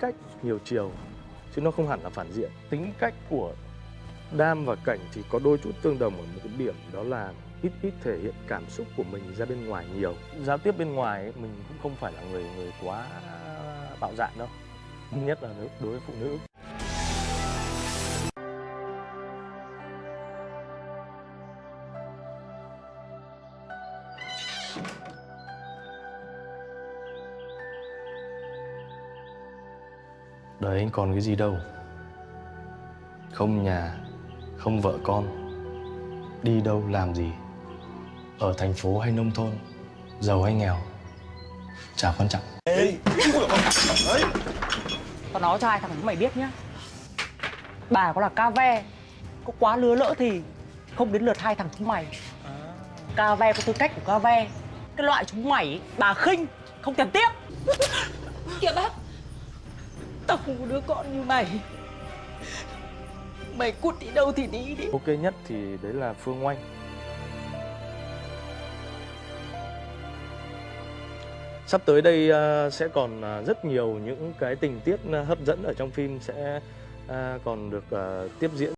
cách nhiều chiều chứ nó không hẳn là phản diện. Tính cách của đam và cảnh thì có đôi chút tương đồng ở một cái điểm đó là ít ít thể hiện cảm xúc của mình ra bên ngoài nhiều. Giao tiếp bên ngoài ấy, mình cũng không phải là người người quá bạo dạn đâu nhất là đối- đối với phụ nữ. Đời anh còn cái gì đâu. Không nhà Không vợ con. Đi đâu làm gì? Ở thành phố hay nông thôn Giàu hay nghèo? Chả quan trọng. Tao nói cho hai thằng chúng mày biết nhá. Bà có là ca ve Có quá lứa lỡ thì Không đến lượt hai thằng chúng mày. Ca ve có tư cách của ca ve. Cái loại chúng mày ấy, bà khinh Không thèm tiếc Kìa bác Tao không có đứa con như mày. Mày cút đi đâu thì đi đi. Ok nhất thì đấy là Phương Oanh. Sắp tới đây ờ, sẽ còn ờ, rất nhiều những cái tình tiết ờ, hấp dẫn ở trong phim sẽ còn được tiếp diễn.